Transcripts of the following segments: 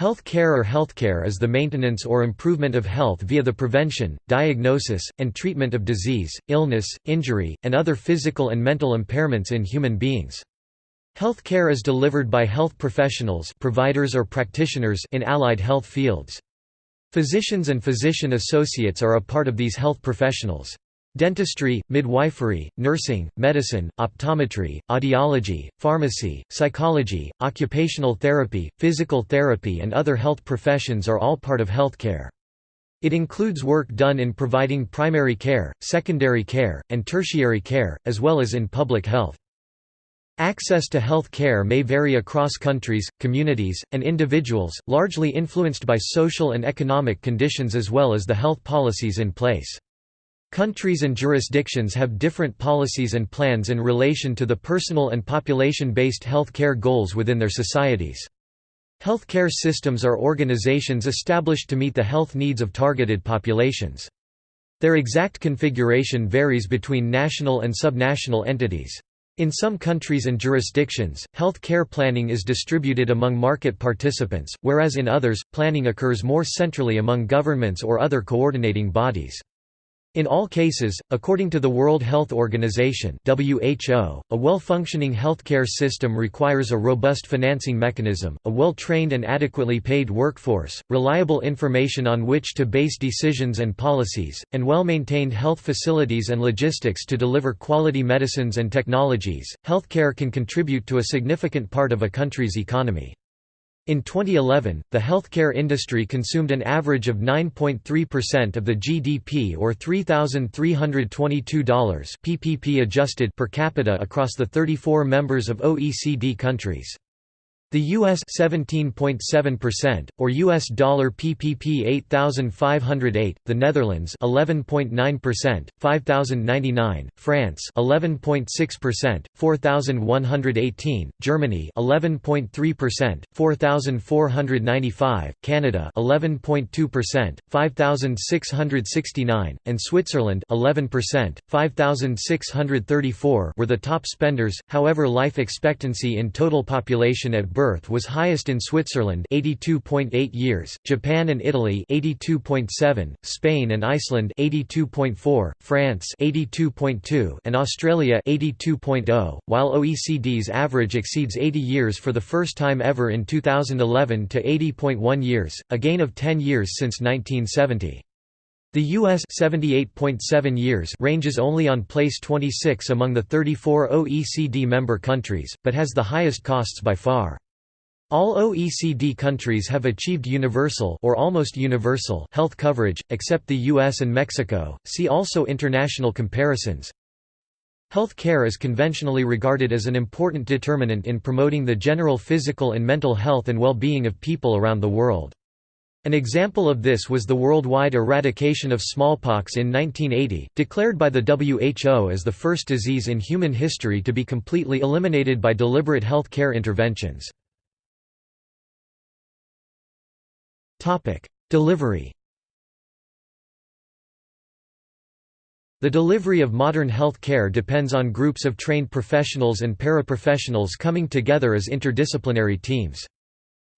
Health care or healthcare is the maintenance or improvement of health via the prevention, diagnosis, and treatment of disease, illness, injury, and other physical and mental impairments in human beings. Health care is delivered by health professionals providers or practitioners in allied health fields. Physicians and physician associates are a part of these health professionals. Dentistry, midwifery, nursing, medicine, optometry, audiology, pharmacy, psychology, occupational therapy, physical therapy and other health professions are all part of healthcare. It includes work done in providing primary care, secondary care, and tertiary care, as well as in public health. Access to health care may vary across countries, communities, and individuals, largely influenced by social and economic conditions as well as the health policies in place. Countries and jurisdictions have different policies and plans in relation to the personal and population-based health care goals within their societies. Healthcare systems are organizations established to meet the health needs of targeted populations. Their exact configuration varies between national and subnational entities. In some countries and jurisdictions, health care planning is distributed among market participants, whereas in others, planning occurs more centrally among governments or other coordinating bodies. In all cases, according to the World Health Organization (WHO), a well-functioning healthcare system requires a robust financing mechanism, a well-trained and adequately paid workforce, reliable information on which to base decisions and policies, and well-maintained health facilities and logistics to deliver quality medicines and technologies. Healthcare can contribute to a significant part of a country's economy. In 2011, the healthcare industry consumed an average of 9.3% of the GDP or $3,322 PPP adjusted per capita across the 34 members of OECD countries. The US 17.7% or US dollar PPP 8508, the Netherlands 11.9%, 5099, France 11.6%, 4118, Germany 11.3%, 4495, Canada 11.2%, 5669, and Switzerland 11%, 5634 were the top spenders. However, life expectancy in total population at birth was highest in Switzerland 82.8 years, Japan and Italy 82.7, Spain and Iceland 82.4, France 82.2, and Australia 82.0, while OECD's average exceeds 80 years for the first time ever in 2011 to 80.1 years, a gain of 10 years since 1970. The U.S. 78.7 years ranges only on place 26 among the 34 OECD member countries, but has the highest costs by far. All OECD countries have achieved universal or almost universal health coverage, except the US and Mexico. See also international comparisons. Health care is conventionally regarded as an important determinant in promoting the general physical and mental health and well-being of people around the world. An example of this was the worldwide eradication of smallpox in 1980, declared by the WHO as the first disease in human history to be completely eliminated by deliberate health care interventions. Topic: Delivery. The delivery of modern health care depends on groups of trained professionals and paraprofessionals coming together as interdisciplinary teams.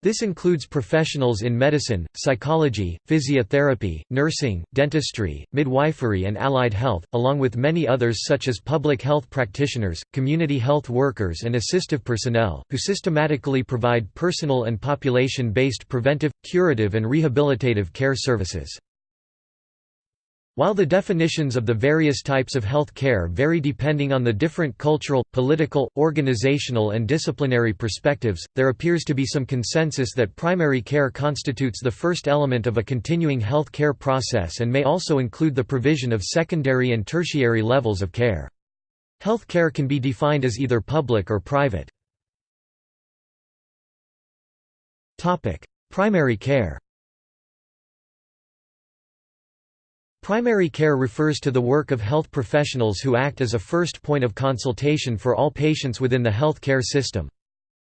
This includes professionals in medicine, psychology, physiotherapy, nursing, dentistry, midwifery and allied health, along with many others such as public health practitioners, community health workers and assistive personnel, who systematically provide personal and population-based preventive, curative and rehabilitative care services. While the definitions of the various types of health care vary depending on the different cultural, political, organizational and disciplinary perspectives, there appears to be some consensus that primary care constitutes the first element of a continuing health care process and may also include the provision of secondary and tertiary levels of care. Health care can be defined as either public or private. Primary care Primary care refers to the work of health professionals who act as a first point of consultation for all patients within the health care system.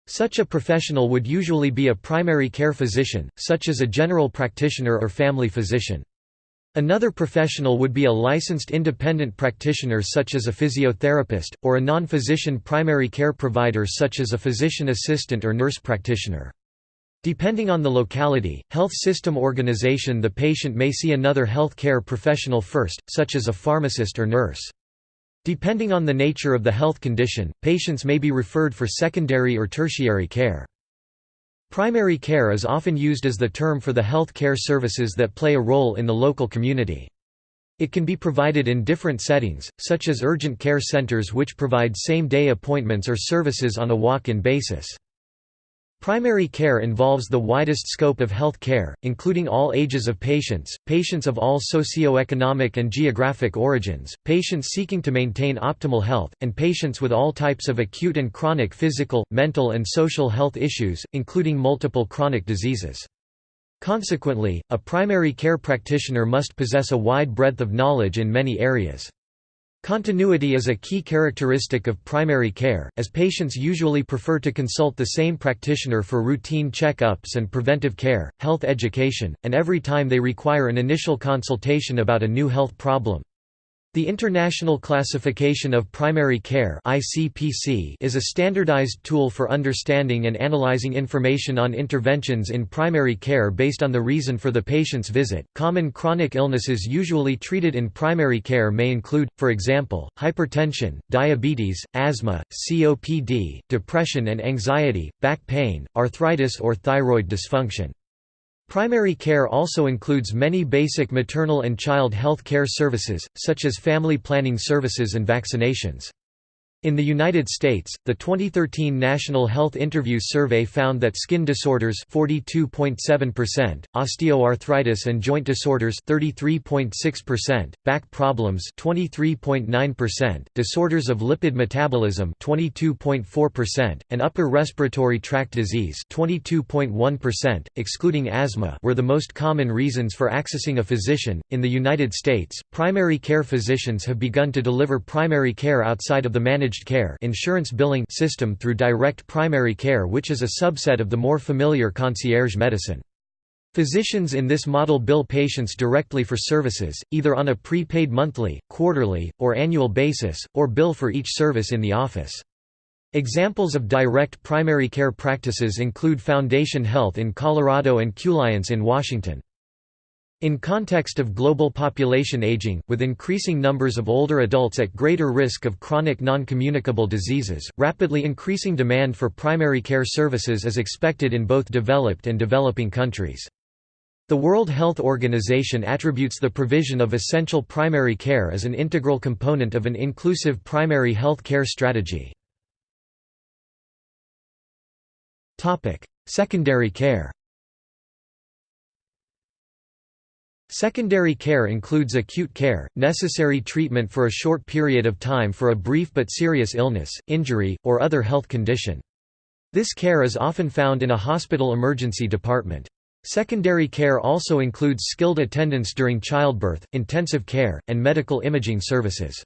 Such a professional would usually be a primary care physician, such as a general practitioner or family physician. Another professional would be a licensed independent practitioner such as a physiotherapist, or a non-physician primary care provider such as a physician assistant or nurse practitioner. Depending on the locality, health system organization the patient may see another health care professional first, such as a pharmacist or nurse. Depending on the nature of the health condition, patients may be referred for secondary or tertiary care. Primary care is often used as the term for the health care services that play a role in the local community. It can be provided in different settings, such as urgent care centers which provide same-day appointments or services on a walk-in basis. Primary care involves the widest scope of health care, including all ages of patients, patients of all socioeconomic and geographic origins, patients seeking to maintain optimal health, and patients with all types of acute and chronic physical, mental and social health issues, including multiple chronic diseases. Consequently, a primary care practitioner must possess a wide breadth of knowledge in many areas. Continuity is a key characteristic of primary care, as patients usually prefer to consult the same practitioner for routine check-ups and preventive care, health education, and every time they require an initial consultation about a new health problem. The International Classification of Primary Care is a standardized tool for understanding and analyzing information on interventions in primary care based on the reason for the patient's visit. Common chronic illnesses usually treated in primary care may include, for example, hypertension, diabetes, asthma, COPD, depression and anxiety, back pain, arthritis or thyroid dysfunction. Primary care also includes many basic maternal and child health care services, such as family planning services and vaccinations. In the United States, the 2013 National Health Interview Survey found that skin disorders 42.7%, osteoarthritis and joint disorders 33.6%, back problems 23.9%, disorders of lipid metabolism 22.4%, and upper respiratory tract disease 22.1%, excluding asthma, were the most common reasons for accessing a physician. In the United States, primary care physicians have begun to deliver primary care outside of the managed managed care insurance billing system through direct primary care which is a subset of the more familiar concierge medicine. Physicians in this model bill patients directly for services, either on a prepaid monthly, quarterly, or annual basis, or bill for each service in the office. Examples of direct primary care practices include Foundation Health in Colorado and Qliance in Washington. In context of global population aging, with increasing numbers of older adults at greater risk of chronic non-communicable diseases, rapidly increasing demand for primary care services is expected in both developed and developing countries. The World Health Organization attributes the provision of essential primary care as an integral component of an inclusive primary health care strategy. Secondary care Secondary care includes acute care, necessary treatment for a short period of time for a brief but serious illness, injury, or other health condition. This care is often found in a hospital emergency department. Secondary care also includes skilled attendance during childbirth, intensive care, and medical imaging services.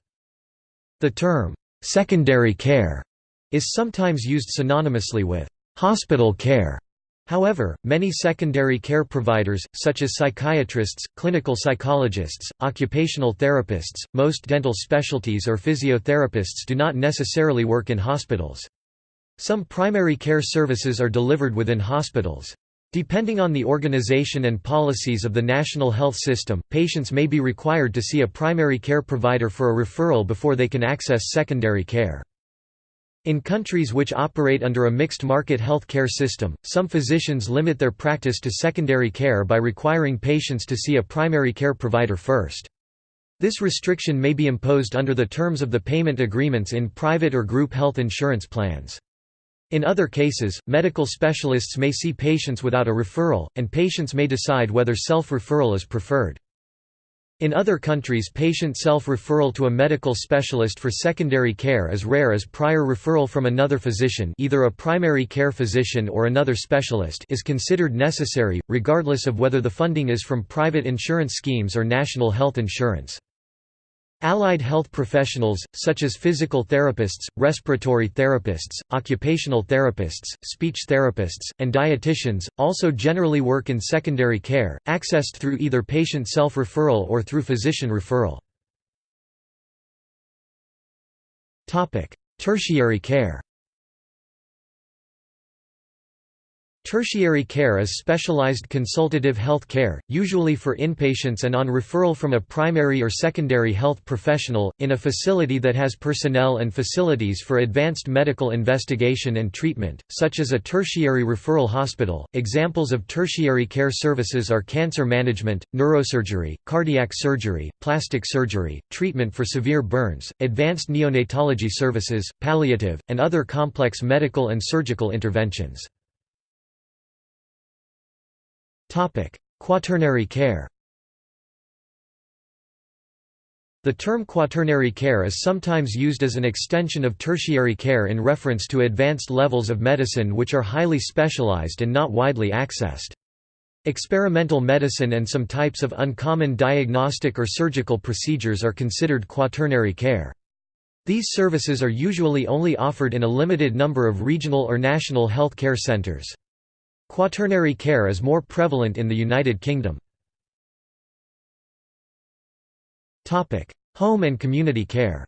The term, secondary care, is sometimes used synonymously with hospital care However, many secondary care providers, such as psychiatrists, clinical psychologists, occupational therapists, most dental specialties or physiotherapists do not necessarily work in hospitals. Some primary care services are delivered within hospitals. Depending on the organization and policies of the national health system, patients may be required to see a primary care provider for a referral before they can access secondary care. In countries which operate under a mixed market health care system, some physicians limit their practice to secondary care by requiring patients to see a primary care provider first. This restriction may be imposed under the terms of the payment agreements in private or group health insurance plans. In other cases, medical specialists may see patients without a referral, and patients may decide whether self-referral is preferred. In other countries patient self-referral to a medical specialist for secondary care is rare as prior referral from another physician either a primary care physician or another specialist is considered necessary, regardless of whether the funding is from private insurance schemes or national health insurance. Allied health professionals, such as physical therapists, respiratory therapists, occupational therapists, speech therapists, and dietitians, also generally work in secondary care, accessed through either patient self-referral or through physician referral. Tertiary care Tertiary care is specialized consultative health care, usually for inpatients and on referral from a primary or secondary health professional, in a facility that has personnel and facilities for advanced medical investigation and treatment, such as a tertiary referral hospital. Examples of tertiary care services are cancer management, neurosurgery, cardiac surgery, plastic surgery, treatment for severe burns, advanced neonatology services, palliative, and other complex medical and surgical interventions. Quaternary care The term quaternary care is sometimes used as an extension of tertiary care in reference to advanced levels of medicine which are highly specialized and not widely accessed. Experimental medicine and some types of uncommon diagnostic or surgical procedures are considered quaternary care. These services are usually only offered in a limited number of regional or national health care centers. Quaternary care is more prevalent in the United Kingdom. Home and community care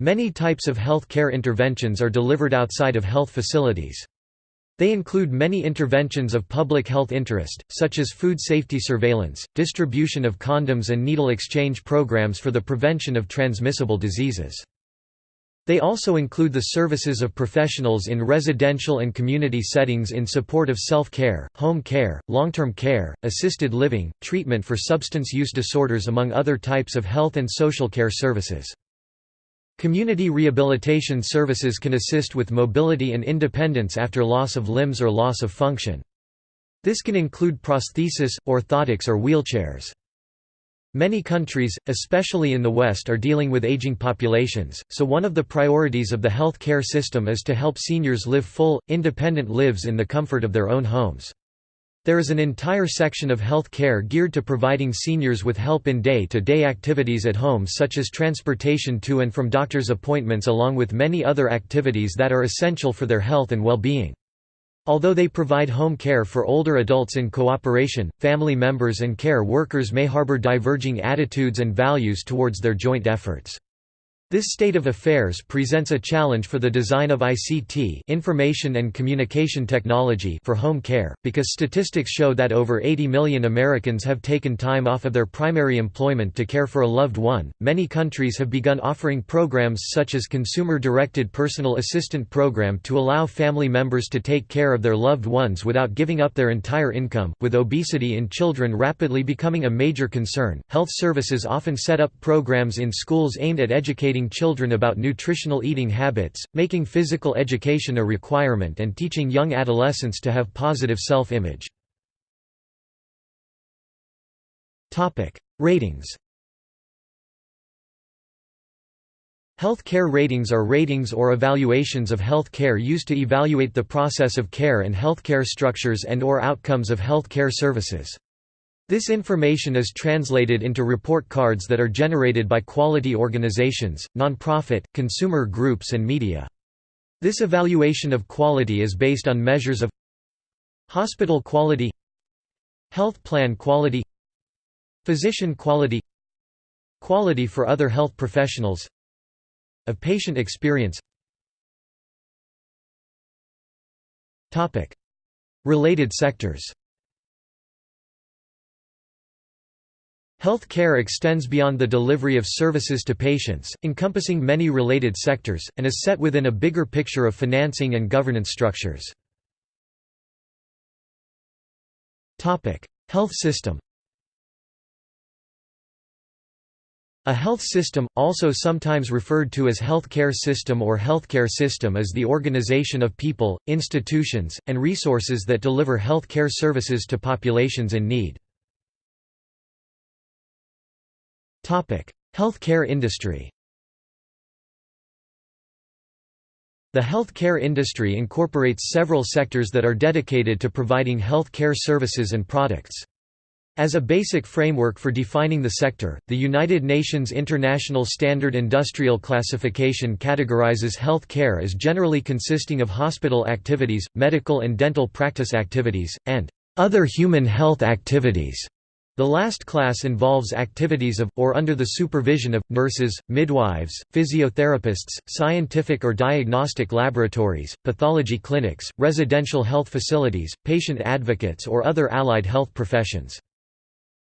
Many types of health care interventions are delivered outside of health facilities. They include many interventions of public health interest, such as food safety surveillance, distribution of condoms and needle exchange programs for the prevention of transmissible diseases. They also include the services of professionals in residential and community settings in support of self-care, home care, long-term care, assisted living, treatment for substance use disorders among other types of health and social care services. Community rehabilitation services can assist with mobility and independence after loss of limbs or loss of function. This can include prosthesis, orthotics or wheelchairs. Many countries, especially in the West are dealing with aging populations, so one of the priorities of the health care system is to help seniors live full, independent lives in the comfort of their own homes. There is an entire section of health care geared to providing seniors with help in day-to-day -day activities at home such as transportation to and from doctor's appointments along with many other activities that are essential for their health and well-being. Although they provide home care for older adults in cooperation, family members and care workers may harbor diverging attitudes and values towards their joint efforts. This state of affairs presents a challenge for the design of ICT information and communication technology for home care, because statistics show that over 80 million Americans have taken time off of their primary employment to care for a loved one. Many countries have begun offering programs such as Consumer-Directed Personal Assistant Program to allow family members to take care of their loved ones without giving up their entire income. With obesity in children rapidly becoming a major concern, health services often set up programs in schools aimed at educating children about nutritional eating habits, making physical education a requirement and teaching young adolescents to have positive self-image. Ratings Health care ratings are ratings or evaluations of health care used to evaluate the process of care and healthcare structures and or outcomes of health care services. This information is translated into report cards that are generated by quality organizations, nonprofit, consumer groups and media. This evaluation of quality is based on measures of hospital quality health plan quality physician quality quality for other health professionals of patient experience. Related sectors Health care extends beyond the delivery of services to patients, encompassing many related sectors, and is set within a bigger picture of financing and governance structures. Health system A health system, also sometimes referred to as health care system or healthcare system is the organization of people, institutions, and resources that deliver health care services to populations in need. Healthcare industry The healthcare industry incorporates several sectors that are dedicated to providing healthcare services and products. As a basic framework for defining the sector, the United Nations International Standard Industrial Classification categorizes health care as generally consisting of hospital activities, medical and dental practice activities, and other human health activities. The last class involves activities of, or under the supervision of, nurses, midwives, physiotherapists, scientific or diagnostic laboratories, pathology clinics, residential health facilities, patient advocates or other allied health professions.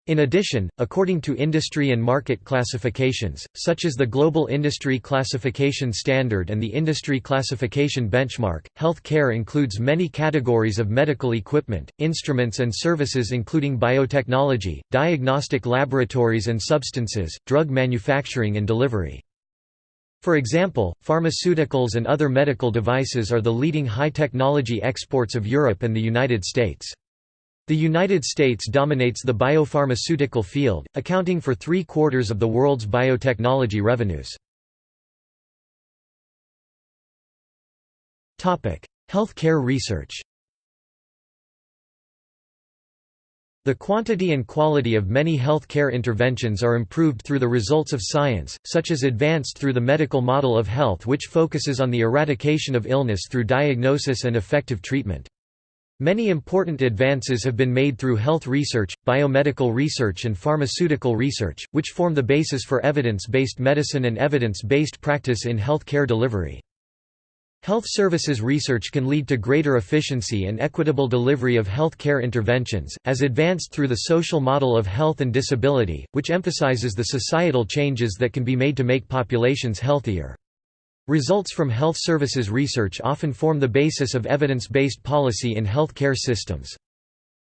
In addition, according to industry and market classifications, such as the Global Industry Classification Standard and the Industry Classification Benchmark, health care includes many categories of medical equipment, instruments and services including biotechnology, diagnostic laboratories and substances, drug manufacturing and delivery. For example, pharmaceuticals and other medical devices are the leading high-technology exports of Europe and the United States. The United States dominates the biopharmaceutical field, accounting for three-quarters of the world's biotechnology revenues. Health care research The quantity and quality of many health care interventions are improved through the results of science, such as advanced through the medical model of health which focuses on the eradication of illness through diagnosis and effective treatment. Many important advances have been made through health research, biomedical research and pharmaceutical research, which form the basis for evidence-based medicine and evidence-based practice in health care delivery. Health services research can lead to greater efficiency and equitable delivery of health care interventions, as advanced through the social model of health and disability, which emphasizes the societal changes that can be made to make populations healthier. Results from health services research often form the basis of evidence-based policy in health care systems.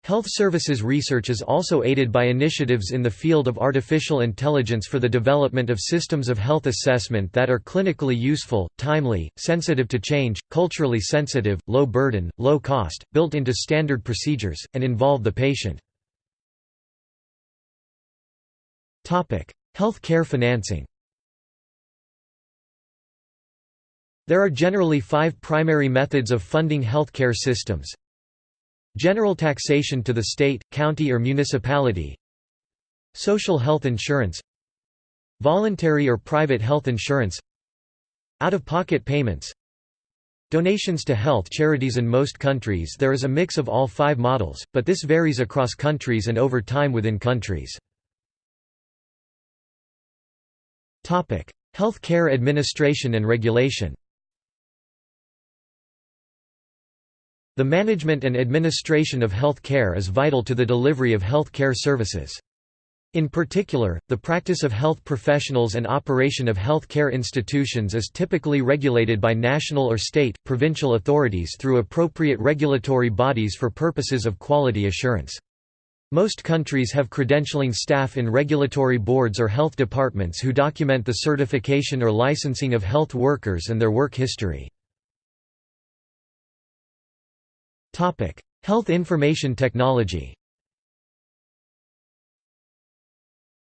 Health services research is also aided by initiatives in the field of artificial intelligence for the development of systems of health assessment that are clinically useful, timely, sensitive to change, culturally sensitive, low burden, low cost, built into standard procedures, and involve the patient. Health care financing There are generally five primary methods of funding healthcare systems. General taxation to the state, county or municipality. Social health insurance. Voluntary or private health insurance. Out-of-pocket payments. Donations to health charities. In most countries there is a mix of all five models, but this varies across countries and over time within countries. Health care administration and regulation The management and administration of health care is vital to the delivery of health care services. In particular, the practice of health professionals and operation of health care institutions is typically regulated by national or state, provincial authorities through appropriate regulatory bodies for purposes of quality assurance. Most countries have credentialing staff in regulatory boards or health departments who document the certification or licensing of health workers and their work history. Topic: Health Information Technology.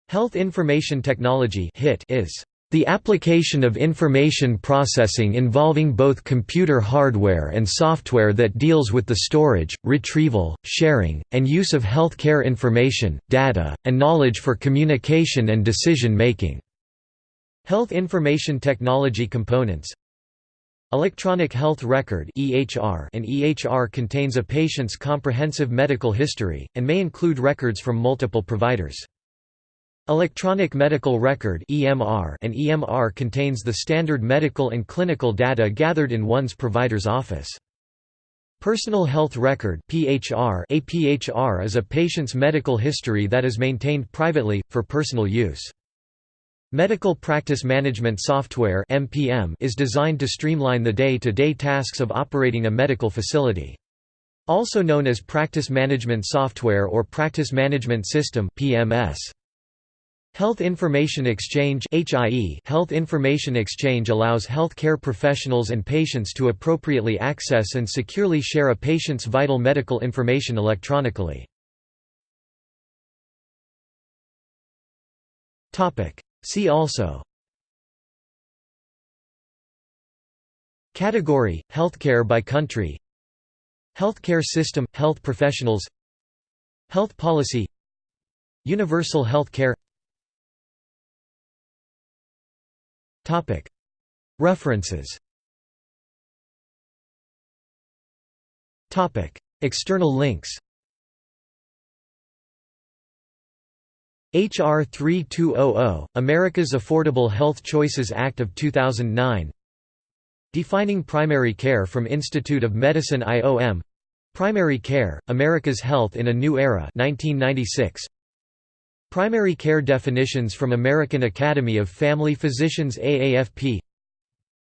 Health Information Technology (HIT) is the application of information processing involving both computer hardware and software that deals with the storage, retrieval, sharing, and use of healthcare information, data, and knowledge for communication and decision making. Health information technology components Electronic Health Record and EHR contains a patient's comprehensive medical history and may include records from multiple providers. Electronic Medical Record and EMR contains the standard medical and clinical data gathered in one's provider's office. Personal Health Record (PHR) A PHR is a patient's medical history that is maintained privately for personal use. Medical Practice Management Software is designed to streamline the day-to-day -day tasks of operating a medical facility. Also known as Practice Management Software or Practice Management System PMS. Health Information Exchange Health Information Exchange allows healthcare professionals and patients to appropriately access and securely share a patient's vital medical information electronically. See also Category – Healthcare by country Healthcare system – Health professionals Health policy Universal health care References External links H.R. 3200, America's Affordable Health Choices Act of 2009 Defining Primary Care from Institute of Medicine IOM Primary Care, America's Health in a New Era 1996. Primary Care Definitions from American Academy of Family Physicians AAFP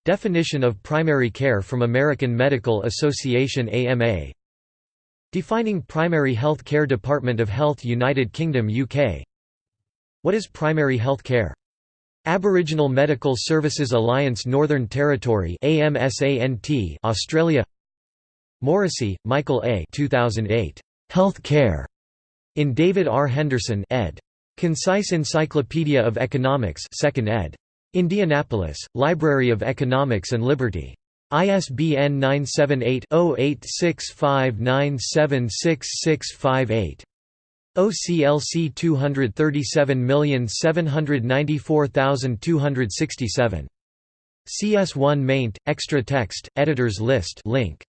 Definition of Primary Care from American Medical Association AMA Defining Primary Health Care Department of Health United Kingdom UK what is primary health care? Aboriginal Medical Services Alliance Northern Territory Australia Morrisey, Michael A. 2008. Health Care. In David R. Henderson ed. Concise Encyclopedia of Economics 2nd ed. Indianapolis, Library of Economics and Liberty. ISBN 978 0865976658. OCLC 237794267. CS1 maint, extra text, editors list link.